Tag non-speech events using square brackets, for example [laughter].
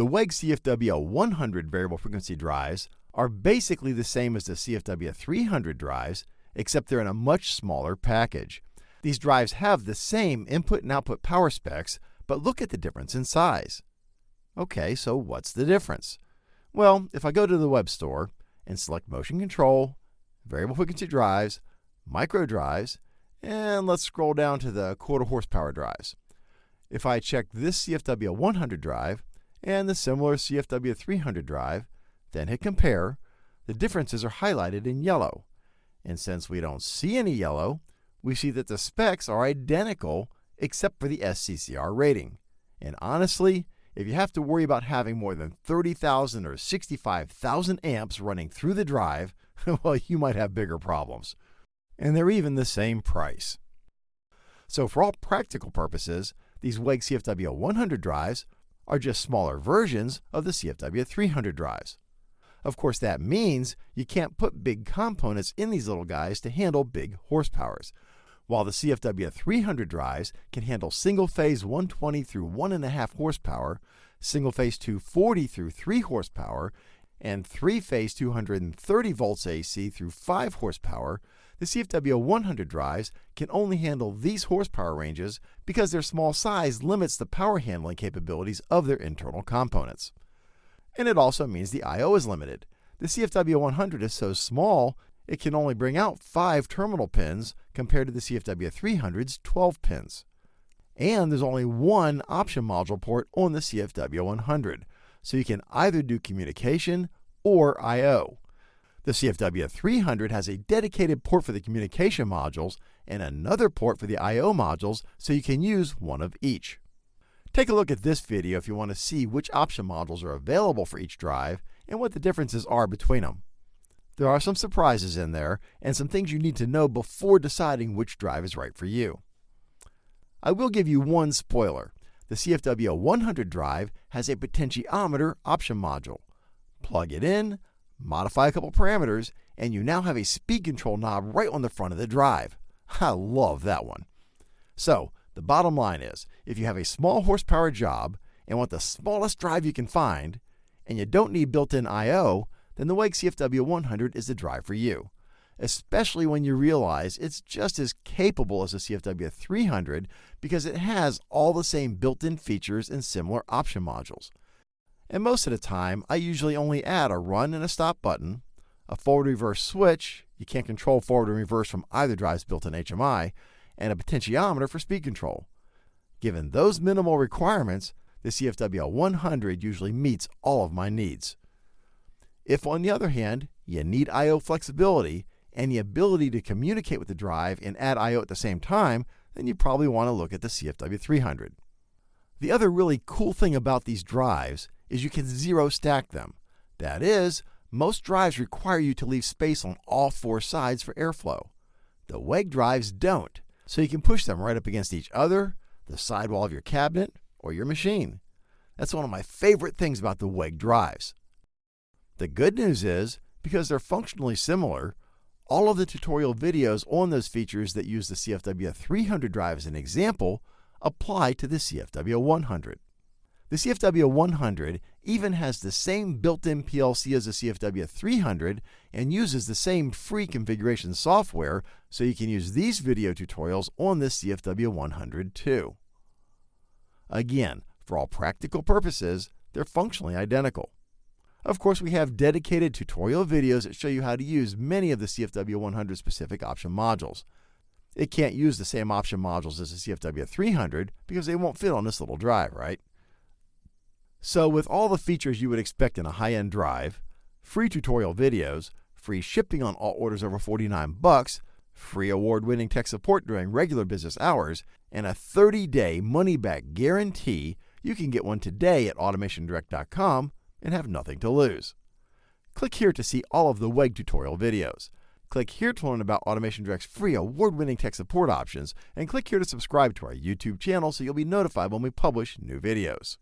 The WEG CFW 100 variable frequency drives are basically the same as the CFW 300 drives, except they're in a much smaller package. These drives have the same input and output power specs, but look at the difference in size. Okay, so what's the difference? Well, if I go to the web store and select motion control, variable frequency drives, micro drives, and let's scroll down to the quarter horsepower drives. If I check this CFW 100 drive and the similar CFW 300 drive, then hit compare, the differences are highlighted in yellow. And since we don't see any yellow, we see that the specs are identical except for the SCCR rating. And honestly, if you have to worry about having more than 30,000 or 65,000 amps running through the drive, [laughs] well, you might have bigger problems. And they're even the same price. So for all practical purposes, these WEG CFW 100 drives are just smaller versions of the CFW 300 drives. Of course, that means you can't put big components in these little guys to handle big horsepowers. While the CFW 300 drives can handle single phase 120 through 1.5 horsepower, single phase 240 through 3 horsepower, and three phase 230 volts AC through 5 horsepower, the CFW 100 drives can only handle these horsepower ranges because their small size limits the power handling capabilities of their internal components. And it also means the I.O. is limited. The CFW 100 is so small, it can only bring out 5 terminal pins compared to the CFW 300's 12 pins. And there's only one option module port on the CFW 100, so you can either do communication or I.O. The CFW 300 has a dedicated port for the communication modules and another port for the I.O. modules, so you can use one of each. Take a look at this video if you want to see which option modules are available for each drive and what the differences are between them. There are some surprises in there and some things you need to know before deciding which drive is right for you. I will give you one spoiler. The CFW 100 drive has a potentiometer option module. Plug it in, modify a couple parameters, and you now have a speed control knob right on the front of the drive. I love that one. So, the bottom line is if you have a small horsepower job and want the smallest drive you can find, and you don't need built in I.O., then the WEG CFW 100 is the drive for you especially when you realize it's just as capable as the CFW 300 because it has all the same built-in features and similar option modules. And most of the time, I usually only add a run and a stop button, a forward reverse switch, you can't control forward and reverse from either drive's built-in HMI, and a potentiometer for speed control. Given those minimal requirements, the CFW 100 usually meets all of my needs. If, on the other hand, you need I.O. flexibility, and the ability to communicate with the drive and add I.O. at the same time, then you probably want to look at the CFW300. The other really cool thing about these drives is you can zero stack them. That is, most drives require you to leave space on all four sides for airflow. The WEG drives don't, so you can push them right up against each other, the sidewall of your cabinet, or your machine. That's one of my favorite things about the WEG drives. The good news is, because they're functionally similar, all of the tutorial videos on those features that use the CFW 300 drive as an example apply to the CFW 100. The CFW 100 even has the same built-in PLC as the CFW 300 and uses the same free configuration software, so you can use these video tutorials on this CFW 100 too. Again, for all practical purposes, they're functionally identical. Of course, we have dedicated tutorial videos that show you how to use many of the CFW 100 specific option modules. It can't use the same option modules as the CFW 300 because they won't fit on this little drive, right? So with all the features you would expect in a high-end drive, free tutorial videos, free shipping on all orders over 49 bucks, free award-winning tech support during regular business hours, and a 30-day money-back guarantee, you can get one today at automationdirect.com and have nothing to lose. Click here to see all of the WEG tutorial videos. Click here to learn about Automation Direct's free award-winning tech support options, and click here to subscribe to our YouTube channel so you'll be notified when we publish new videos.